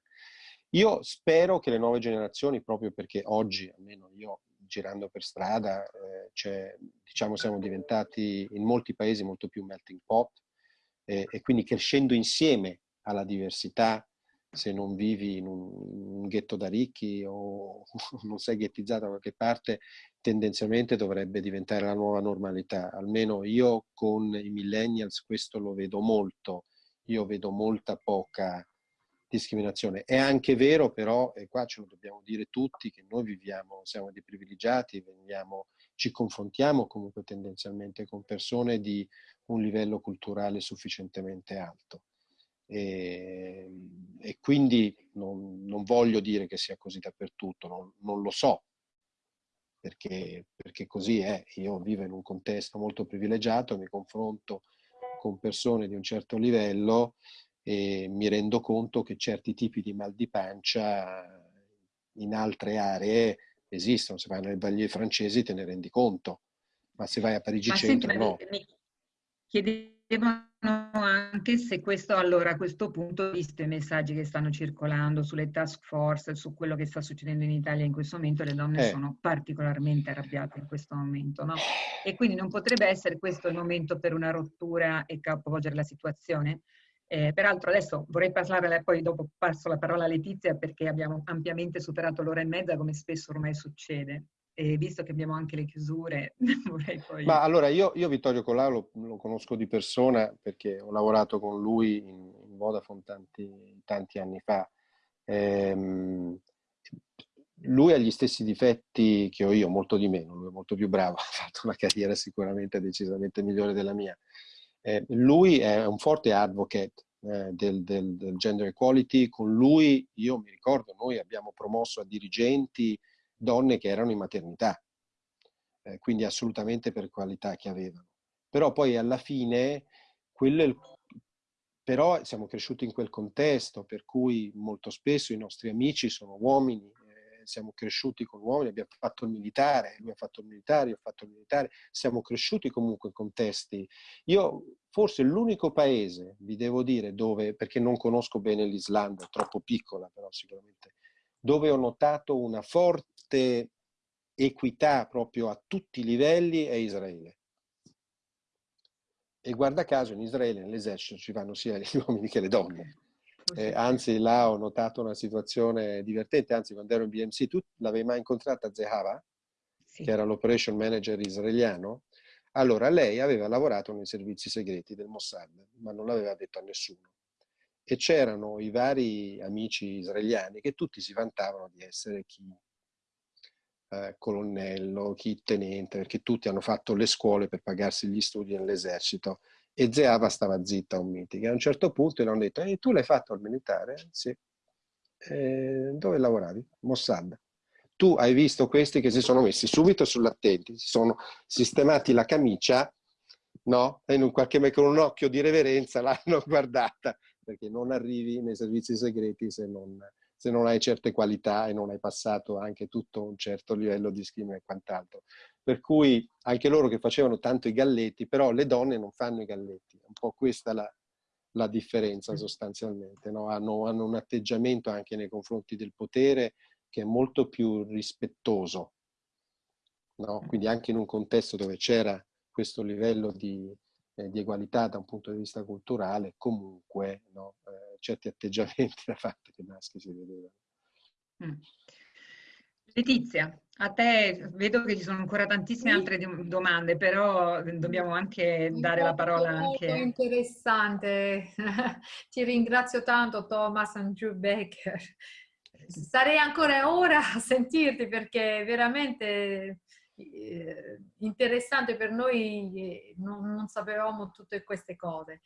Io spero che le nuove generazioni, proprio perché oggi, almeno io girando per strada, eh, diciamo siamo diventati in molti paesi molto più melting pot eh, e quindi crescendo insieme alla diversità, se non vivi in un, un ghetto da ricchi o non sei ghettizzato da qualche parte, tendenzialmente dovrebbe diventare la nuova normalità. Almeno io con i millennials questo lo vedo molto, io vedo molta poca discriminazione. È anche vero però, e qua ce lo dobbiamo dire tutti, che noi viviamo, siamo dei privilegiati, veniamo, ci confrontiamo comunque tendenzialmente con persone di un livello culturale sufficientemente alto. E, e quindi non, non, voglio dire che sia così dappertutto, non, non lo so, perché, perché così è. Io vivo in un contesto molto privilegiato, mi confronto con persone di un certo livello e mi rendo conto che certi tipi di mal di pancia in altre aree esistono. Se vai nelle baglie francesi te ne rendi conto, ma se vai a Parigi ma centro senti, no. Mi chiedevano anche se questo, allora, a questo punto, visto i messaggi che stanno circolando sulle task force, su quello che sta succedendo in Italia in questo momento, le donne eh. sono particolarmente arrabbiate in questo momento, no? E quindi non potrebbe essere questo il momento per una rottura e capovolgere la situazione? Eh, peraltro adesso vorrei parlare, poi dopo passo la parola a Letizia perché abbiamo ampiamente superato l'ora e mezza come spesso ormai succede. E visto che abbiamo anche le chiusure, vorrei poi... Ma allora io, io Vittorio Colau lo, lo, conosco di persona perché ho lavorato con lui in, in Vodafone tanti, tanti, anni fa. Ehm, lui ha gli stessi difetti che ho io, molto di meno, lui è molto più bravo, ha fatto una carriera sicuramente decisamente migliore della mia. Eh, lui è un forte advocate eh, del, del, del, gender equality, con lui io mi ricordo, noi abbiamo promosso a dirigenti donne che erano in maternità, eh, quindi assolutamente per qualità che avevano. Però poi alla fine, quello però siamo cresciuti in quel contesto, per cui molto spesso i nostri amici sono uomini, siamo cresciuti con uomini, abbiamo fatto il militare, lui ha fatto il militare, io ho fatto il militare, siamo cresciuti comunque in contesti. Io forse l'unico paese, vi devo dire, dove, perché non conosco bene l'Islanda, è troppo piccola però sicuramente, dove ho notato una forte equità proprio a tutti i livelli è Israele. E guarda caso in Israele, nell'esercito, ci vanno sia gli uomini che le donne. Eh, anzi, là ho notato una situazione divertente, anzi quando ero in BMC, tu l'avevi mai incontrata Zehava? sì. che era l'operation manager israeliano, allora lei aveva lavorato nei servizi segreti del Mossad, ma non l'aveva detto a nessuno. E c'erano i vari amici israeliani che tutti si vantavano di essere chi eh, colonnello, chi tenente, perché tutti hanno fatto le scuole per pagarsi gli studi nell'esercito. E Zeava stava zitta un meeting. A un certo punto gli hanno detto, e tu l'hai fatto al militare? Sì. E dove lavoravi? Mossad tu hai visto questi che si sono messi subito sull'attenti, si sono sistemati la camicia, no? E in un qualche con un occhio di reverenza l'hanno guardata, perché non arrivi nei servizi segreti se non, se non hai certe qualità e non hai passato anche tutto un certo livello di schema e quant'altro. Per cui anche loro che facevano tanto i galletti, però le donne non fanno i galletti, è un po' questa la, la differenza sostanzialmente, no? hanno, hanno un atteggiamento anche nei confronti del potere che è molto più rispettoso. No? Quindi anche in un contesto dove c'era questo livello di, eh, di, egualità da un punto di vista culturale, comunque no? eh, certi atteggiamenti da parte dei maschi si vedevano. Mm. Letizia, a te vedo che ci sono ancora tantissime altre domande, però dobbiamo anche dare la parola anche... Molto interessante, ti ringrazio tanto Thomas Andrew Becker starei ancora ora a sentirti perché è veramente eh, interessante per noi, non, non, sapevamo tutte queste cose.